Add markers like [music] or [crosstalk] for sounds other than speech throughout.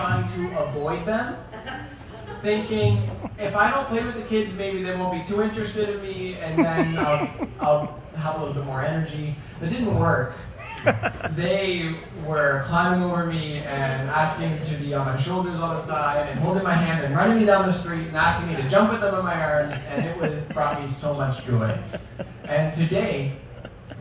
trying to avoid them, thinking if I don't play with the kids, maybe they won't be too interested in me, and then I'll, I'll have a little bit more energy. That didn't work. They were climbing over me and asking to be on my shoulders all the time, and holding my hand and running me down the street and asking me to jump with them in my arms, and it was brought me so much joy. And today,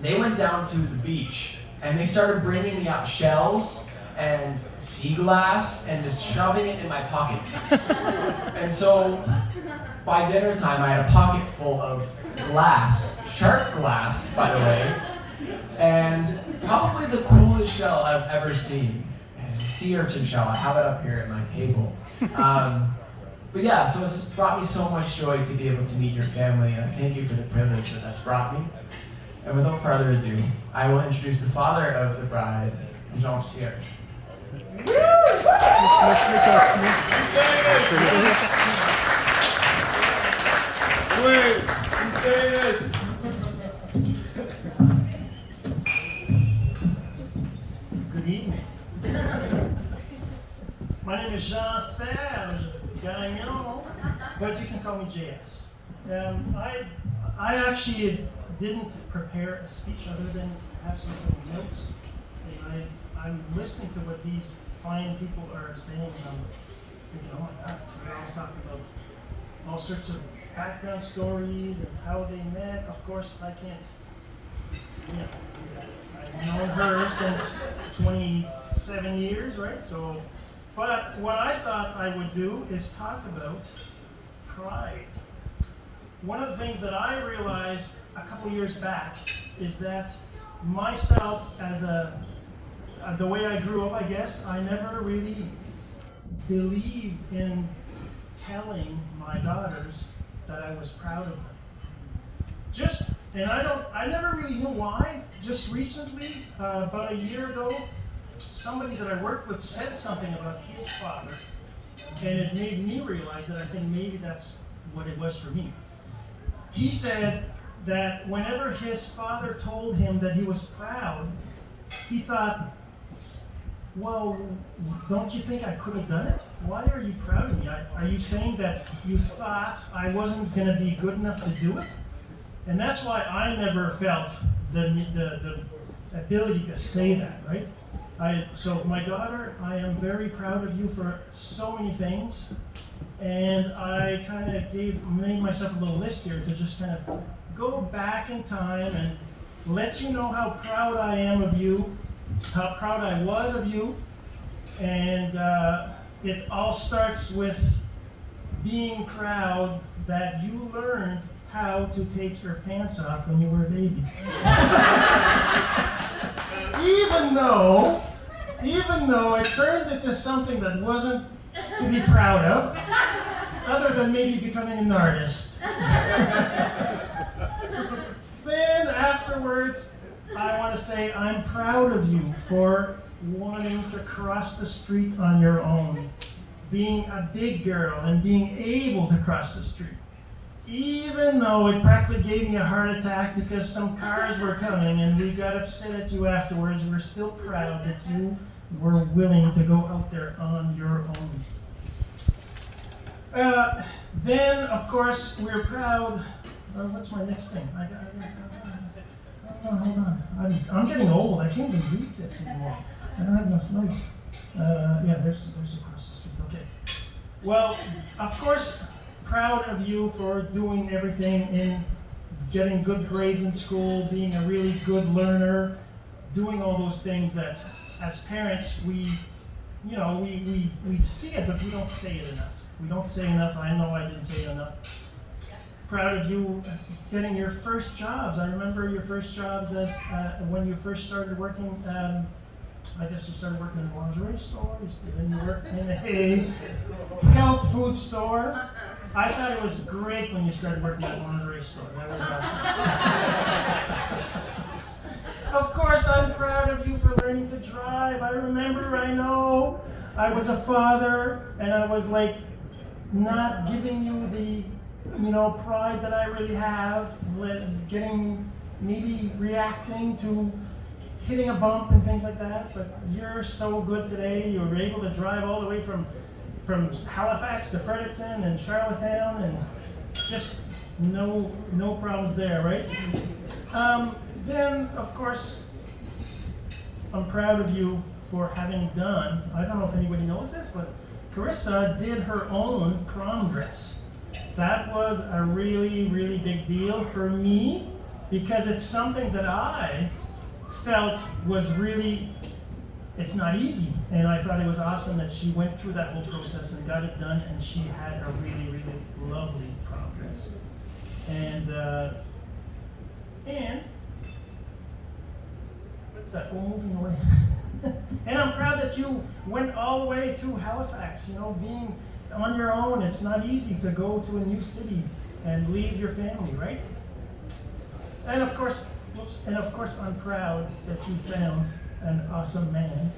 they went down to the beach and they started bringing me up shells and sea glass and just shoving it in my pockets. [laughs] and so by dinner time, I had a pocket full of glass, sharp glass, by the way, and probably the coolest shell I've ever seen. It's a sea urchin shell. I have it up here at my table. Um, but yeah, so it's brought me so much joy to be able to meet your family, and I thank you for the privilege that that's brought me. And without further ado, I will introduce the father of the bride, Jean Serge. Good evening. My name is Jean Serge Gagnon, but you can call me JS. Um, I, I actually didn't prepare a speech other than have some notes. I, I'm listening to what these fine people are saying, and I'm thinking, oh my God, they're all talking about all sorts of background stories and how they met. Of course, I can't, you know, I've known her since 27 years, right? So, but what I thought I would do is talk about pride. One of the things that I realized a couple years back is that myself, as a uh, the way I grew up, I guess I never really believed in telling my daughters that I was proud of them. Just, and I don't, I never really knew why. Just recently, uh, about a year ago, somebody that I worked with said something about his father, and it made me realize that I think maybe that's what it was for me. He said that whenever his father told him that he was proud, he thought, well, don't you think I could have done it? Why are you proud of me? Are you saying that you thought I wasn't going to be good enough to do it? And that's why I never felt the, the, the ability to say that, right? I, so my daughter, I am very proud of you for so many things. And I kind of gave made myself a little list here to just kind of go back in time and let you know how proud I am of you how proud I was of you. And uh, it all starts with being proud that you learned how to take your pants off when you were a baby. [laughs] even though, even though it turned into something that wasn't to be proud of, other than maybe becoming an artist. [laughs] then afterwards, I want to say I'm proud of you for wanting to cross the street on your own, being a big girl and being able to cross the street. Even though it practically gave me a heart attack because some cars were coming and we got upset at you afterwards, we're still proud that you were willing to go out there on your own. Uh, then, of course, we're proud. Uh, what's my next thing? I got, I hold on. I'm, I'm getting old. I can't even read this anymore. I don't have enough light. Uh, yeah, there's, there's across the street. Okay. Well, of course, proud of you for doing everything in getting good grades in school, being a really good learner, doing all those things that, as parents, we, you know, we, we, we see it, but we don't say it enough. We don't say enough. I know I didn't say it enough proud of you getting your first jobs. I remember your first jobs as uh, when you first started working. Um, I guess you started working in a lingerie store. Then you worked in a [laughs] health food store. I thought it was great when you started working at a lingerie store. That was awesome. [laughs] of course, I'm proud of you for learning to drive. I remember, I know, I was a father, and I was like not giving you the you know, pride that I really have, getting, maybe reacting to hitting a bump and things like that. But you're so good today. You were able to drive all the way from from Halifax to Fredericton and Charlottetown, and just no no problems there, right? Um, then, of course, I'm proud of you for having done. I don't know if anybody knows this, but Carissa did her own prom dress. That was a really, really big deal for me because it's something that I felt was really, it's not easy. And I thought it was awesome that she went through that whole process and got it done, and she had a really, really lovely prom dress. And, uh, and, what's that? Oh, moving away. [laughs] and I'm proud that you went all the way to Halifax. You know, being on your own, it's not easy to go to a new city and leave your family, right? And of course, whoops, and of course, I'm proud that you found an awesome man.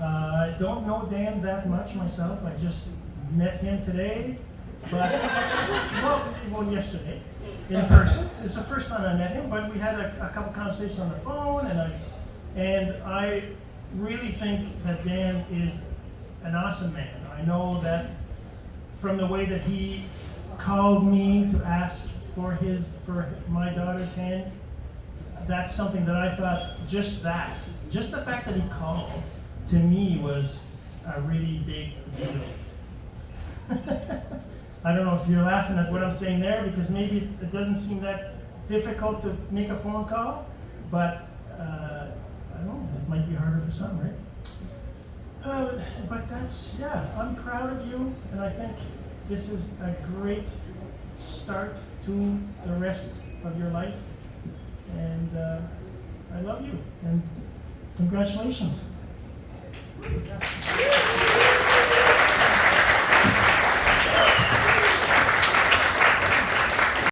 Uh, I don't know Dan that much myself. I just met him today, but [laughs] well, well, yesterday in person. It's the first time I met him, but we had a, a couple conversations on the phone, and I and I really think that Dan is an awesome man. I know that from the way that he called me to ask for his for my daughter's hand, that's something that I thought just that, just the fact that he called to me was a really big deal. [laughs] I don't know if you're laughing at what I'm saying there because maybe it doesn't seem that difficult to make a phone call, but uh, I don't know, it might be harder for some, right? Uh, but that's, yeah, I'm proud of you, and I think this is a great start to the rest of your life. And uh, I love you, and congratulations.